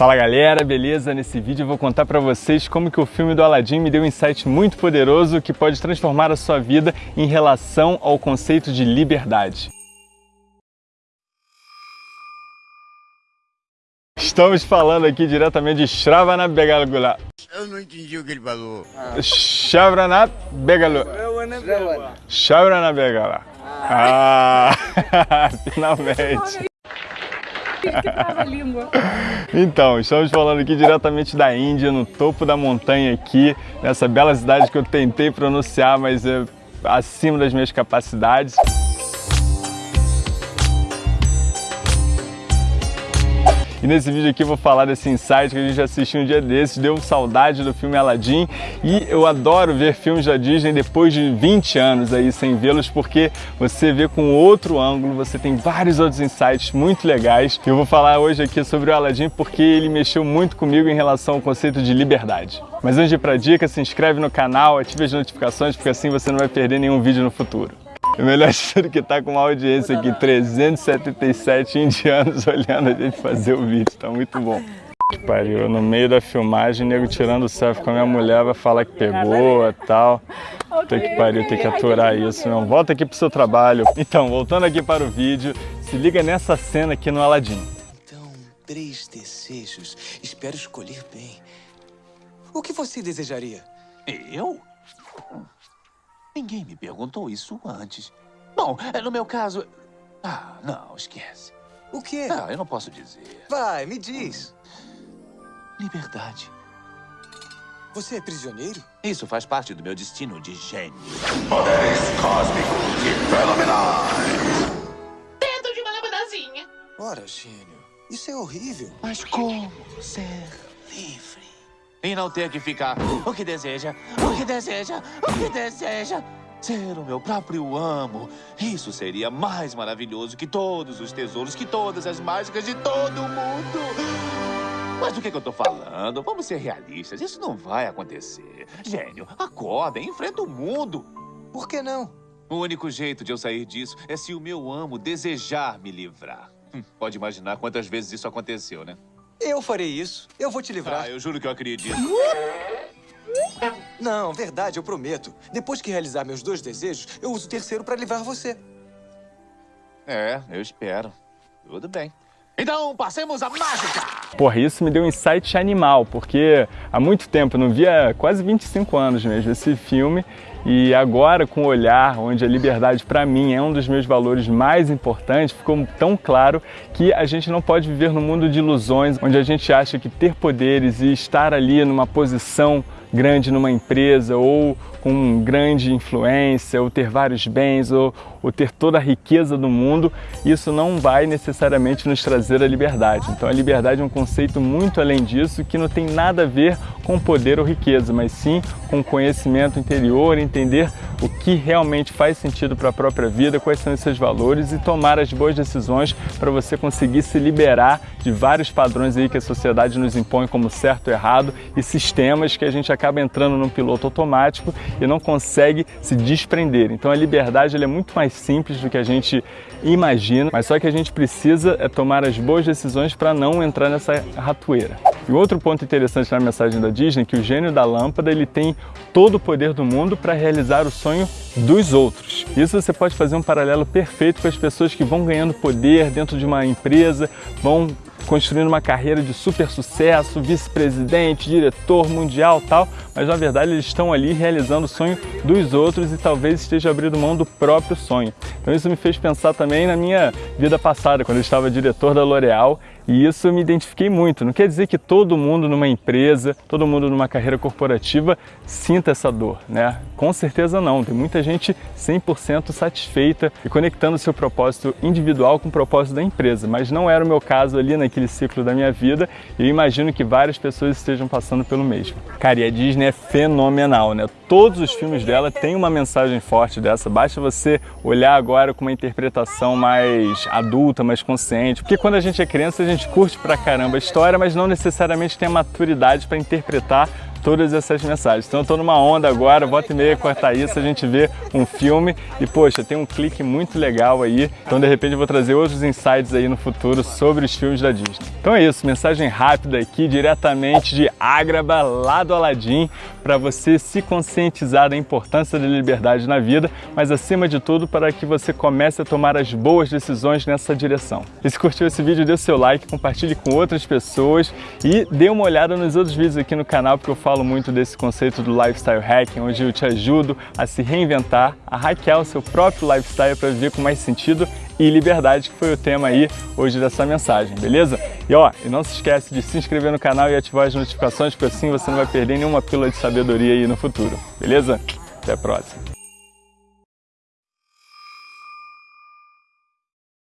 Fala galera, beleza? Nesse vídeo eu vou contar pra vocês como que o filme do Aladdin me deu um insight muito poderoso que pode transformar a sua vida em relação ao conceito de liberdade. Estamos falando aqui diretamente de Shravanab Begalgula. Eu não entendi o que ele falou. Shravanab Begalu. Shravanab Begala. Ah, finalmente. Então, estamos falando aqui diretamente da Índia, no topo da montanha aqui, nessa bela cidade que eu tentei pronunciar, mas é acima das minhas capacidades. E nesse vídeo aqui eu vou falar desse insight que a gente assistiu um dia desses, deu saudade do filme Aladdin e eu adoro ver filmes da Disney depois de 20 anos aí sem vê-los porque você vê com outro ângulo, você tem vários outros insights muito legais. Eu vou falar hoje aqui sobre o Aladdin porque ele mexeu muito comigo em relação ao conceito de liberdade. Mas antes de ir pra dica, se inscreve no canal, ative as notificações porque assim você não vai perder nenhum vídeo no futuro. O melhor de tudo que tá com uma audiência aqui, 377 indianos olhando a gente fazer o vídeo, tá muito bom. Que pariu, no meio da filmagem, nego tirando selfie com a minha mulher, vai falar que pegou e tal. Tem que pariu, tem que aturar isso, não. Volta aqui pro seu trabalho. Então, voltando aqui para o vídeo, se liga nessa cena aqui no Aladdin. Então, três desejos. Espero escolher bem. O que você desejaria? Eu? Ninguém me perguntou isso antes. Bom, é, no meu caso... Ah, não, esquece. O quê? Ah, eu não posso dizer. Vai, me diz. Liberdade. Você é prisioneiro? Isso faz parte do meu destino de gênio. Poderes cósmicos e fenomenais. Dentro de uma lâmpadazinha. Ora, gênio, isso é horrível. Mas como ser livre? E não ter que ficar o que deseja, o que deseja, o que deseja. Ser o meu próprio amo. Isso seria mais maravilhoso que todos os tesouros, que todas as mágicas de todo mundo. Mas do que, que eu tô falando? Vamos ser realistas. Isso não vai acontecer. Gênio, acorda e enfrenta o mundo. Por que não? O único jeito de eu sair disso é se o meu amo desejar me livrar. Hum, pode imaginar quantas vezes isso aconteceu, né? Eu farei isso. Eu vou te livrar. Ah, eu juro que eu acredito. Não, verdade, eu prometo. Depois que realizar meus dois desejos, eu uso o terceiro para livrar você. É, eu espero. Tudo bem. Então, passemos a mágica! Porra, isso me deu um insight animal, porque há muito tempo, não via quase 25 anos mesmo esse filme, e agora com o olhar onde a liberdade para mim é um dos meus valores mais importantes, ficou tão claro que a gente não pode viver num mundo de ilusões, onde a gente acha que ter poderes e estar ali numa posição grande numa empresa ou com grande influência, ou ter vários bens, ou, ou, ter toda a riqueza do mundo, isso não vai necessariamente nos trazer a liberdade. Então a liberdade é um conceito muito além disso, que não tem nada a ver com poder ou riqueza, mas sim com conhecimento interior, entender o que realmente faz sentido para a própria vida, quais são os seus valores e tomar as boas decisões para você conseguir se liberar de vários padrões aí que a sociedade nos impõe como certo errado e sistemas que a gente acaba entrando num piloto automático e não consegue se desprender. Então a liberdade é muito mais simples do que a gente imagina, mas só que a gente precisa é tomar as boas decisões para não entrar nessa ratoeira. E outro ponto interessante na mensagem da Disney é que o gênio da lâmpada ele tem todo o poder do mundo para realizar o sonho dos outros. Isso você pode fazer um paralelo perfeito com as pessoas que vão ganhando poder dentro de uma empresa, vão construindo uma carreira de super sucesso, vice-presidente, diretor mundial tal, mas na verdade eles estão ali realizando o sonho dos outros e talvez esteja abrindo mão do próprio sonho. Então isso me fez pensar também na minha vida passada, quando eu estava diretor da L'Oréal e isso eu me identifiquei muito. Não quer dizer que todo mundo numa empresa, todo mundo numa carreira corporativa sinta essa dor, né? Com certeza não. Tem muita gente 100% satisfeita e conectando seu propósito individual com o propósito da empresa, mas não era o meu caso ali naquele ciclo da minha vida e eu imagino que várias pessoas estejam passando pelo mesmo. Cara, e a Disney é fenomenal, né? Todos os filmes dela têm uma mensagem forte dessa, basta você olhar agora com uma interpretação mais adulta, mais consciente, porque quando a gente é criança a gente curte pra caramba a história, mas não necessariamente tem a maturidade para interpretar todas essas mensagens. Então eu tô numa onda agora, volta e meia cortar isso, a gente vê um filme e poxa, tem um clique muito legal aí. Então de repente eu vou trazer outros insights aí no futuro sobre os filmes da Disney. Então é isso, mensagem rápida aqui diretamente de Ágraba, lá do Aladim, para você se conscientizar da importância da liberdade na vida, mas acima de tudo para que você comece a tomar as boas decisões nessa direção. E se curtiu esse vídeo, dê o seu like, compartilhe com outras pessoas e dê uma olhada nos outros vídeos aqui no canal, porque eu falo muito desse conceito do lifestyle hacking, onde eu te ajudo a se reinventar, a hackear o seu próprio lifestyle para viver com mais sentido e liberdade, que foi o tema aí hoje dessa mensagem, beleza? E ó, e não se esquece de se inscrever no canal e ativar as notificações, porque assim você não vai perder nenhuma pílula de sabedoria aí no futuro, beleza? Até a próxima!